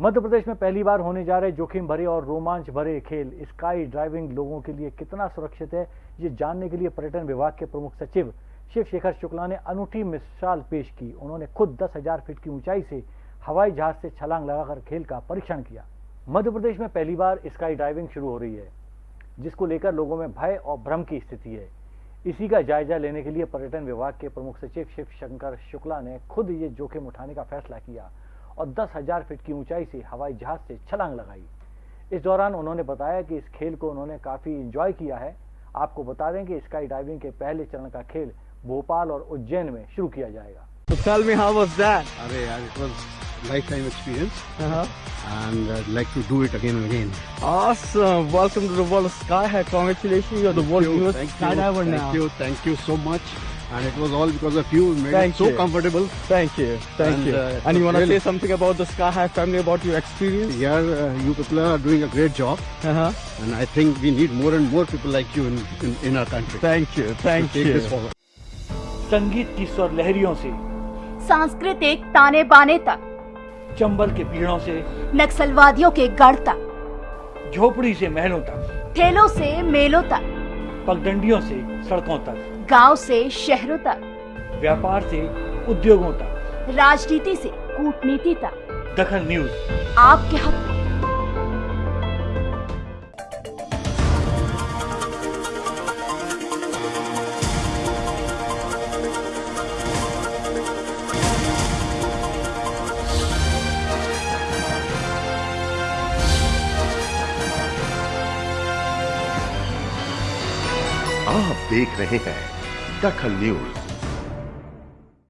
मध्य प्रदेश में पहली बार होने जा रहे जोखिम भरे और रोमांच भरे खेल। स्काई ड्राइविंग लोगों के लिए कितना सुरक्षित है, ये जानने के लिए पर्यटन विभाग के प्रमुख सचिव शिव शेखर शुक्ला ने अनूठी मिसाल पेश की। उन्होंने खुद दस हज़ार फीट की ऊंचाई से हवाई जहाज़ से छलांग लगाकर खेल का परीक्षण किया। मध्य प्रदेश में पहली बार स्काई ड्राइविंग शुरू हो रही है, जिसको लेकर लोगों में भय और भ्रम की स्थिति है। इसी का जायजा लेने के लिए पर्यटन विभाग के प्रमुख सचिव शिव शंकर शुक्ला ने खुद ये जोखिम उठाने का फैसला किया। और दस हज़ार फीट की ऊंचाई से हवाई जहाज़ से छलांग लगाई इस दौरान उन्होंने बताया कि इस खेल को उन्होंने काफ़ी इंजॉय किया है आपको बता दें कि स्काई डाइविंग के पहले चरण का खेल भोपाल और उज्जैन में शुरू किया जाएगा So tell me how was that? अरे यार it was lifetime experience Uh-huh. and I'd like to do it again and again. Awesome. Welcome to the World of Sky High. Congratulations. You're the world's newest skydiver thank you, thank you so much. And it was all because of you. You made Thank it so you. comfortable. Thank you. Thank And, you. uh, and you want to really- say something about the Sky High family, about your experience? Yeah, uh, you people are doing a great job, Uh-huh. and I think we need more and more people like you in in, in our country. Thank you. to Thank take you. this forward. संगीत की स्वर लहरियों से सांस्कृतिक ताने बाने तक चंबल के पीड़ों से नक्सलवादियों के गढ़ तक झोपड़ी से महलों तक ठेलों से मेलों तक पगडंडियों से सड़कों तक गाँव से शहरों तक। व्यापार से उद्योगों तक। राजनीति से कूटनीति तक। दखन न्यूज़। आपके हक में। आप देख रहे हैं दखल न्यूज़